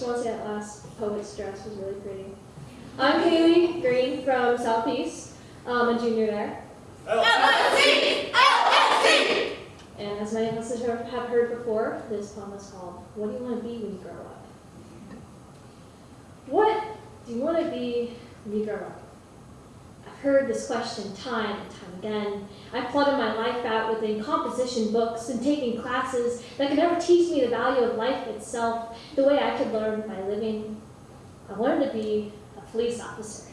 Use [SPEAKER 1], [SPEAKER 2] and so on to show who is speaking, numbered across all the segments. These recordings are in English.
[SPEAKER 1] just want to say that last poet's dress was really pretty. I'm Kaylee Green from Southeast. I'm a junior there.
[SPEAKER 2] LSD! LSD!
[SPEAKER 1] And as many of us have have heard before, this poem is called What Do You Want to Be When You Grow Up? What do you want to be when you grow up? Heard this question time and time again. I've plotted my life out within composition books and taking classes that could never teach me the value of life itself the way I could learn by living. I wanted to be a police officer,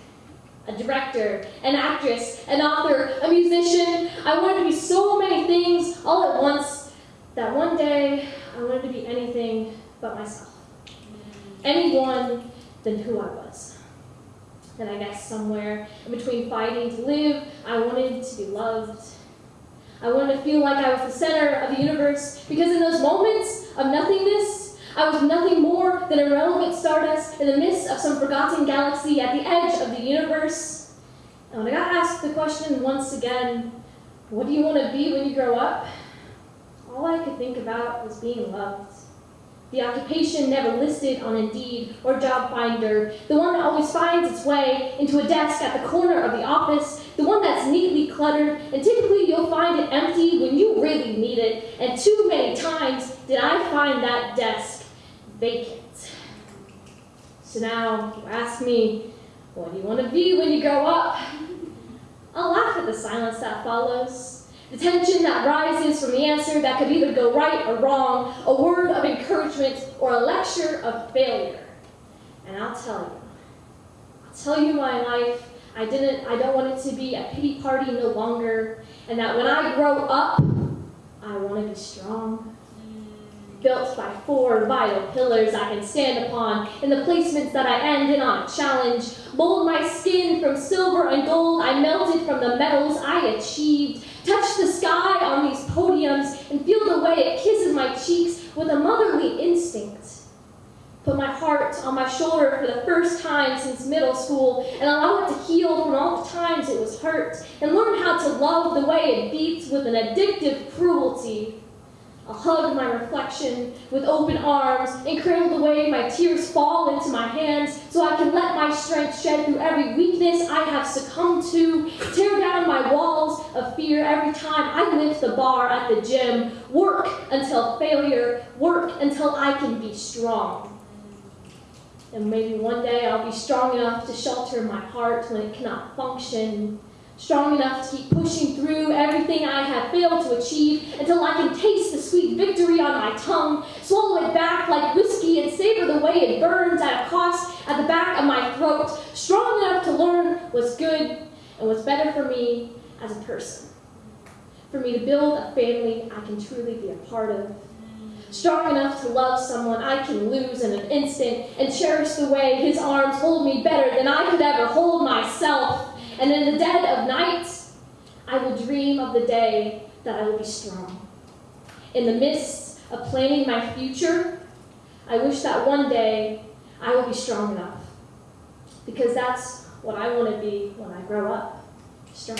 [SPEAKER 1] a director, an actress, an author, a musician. I wanted to be so many things all at once that one day I wanted to be anything but myself. Anyone than who I was. And I guess somewhere in between fighting to live, I wanted to be loved. I wanted to feel like I was the center of the universe because in those moments of nothingness, I was nothing more than irrelevant stardust in the midst of some forgotten galaxy at the edge of the universe. And when I got asked the question once again, what do you want to be when you grow up? All I could think about was being loved. The occupation never listed on Indeed or Job Finder, the one that always finds its way into a desk at the corner of the office, the one that's neatly cluttered, and typically you'll find it empty when you really need it, and too many times did I find that desk vacant. So now you ask me, what do you want to be when you grow up? I'll laugh at the silence that follows. The tension that rises from the answer that could either go right or wrong, a word of encouragement or a lecture of failure. And I'll tell you, I'll tell you my life, I didn't, I don't want it to be a pity party no longer, and that when I grow up, I want to be strong. Built by four vital pillars I can stand upon, in the placements that I end in on a challenge. Mold my skin from silver and gold I melted from the metals I achieved touch the sky on these podiums, and feel the way it kisses my cheeks with a motherly instinct. Put my heart on my shoulder for the first time since middle school and allow it to heal from all the times it was hurt and learn how to love the way it beats with an addictive cruelty. I'll hug my reflection with open arms and cradle the way my tears fall into my hands so I can let my strength shed through every weakness I have succumbed to, tear down my walls of fear every time I lift the bar at the gym, work until failure, work until I can be strong. And maybe one day I'll be strong enough to shelter my heart when it cannot function, strong enough to keep pushing through everything I have failed to achieve until I can taste the sweet victory on my tongue, swallow it back like whiskey and savor the way it burns at a cost at the back of my throat, strong enough to learn what's good and what's better for me as a person. For me to build a family I can truly be a part of. Strong enough to love someone I can lose in an instant and cherish the way his arms hold me better than I could ever hold myself. And in the dead of night, I will dream of the day that I will be strong. In the midst of planning my future, I wish that one day I will be strong enough. Because that's what I want to be when I grow up strong.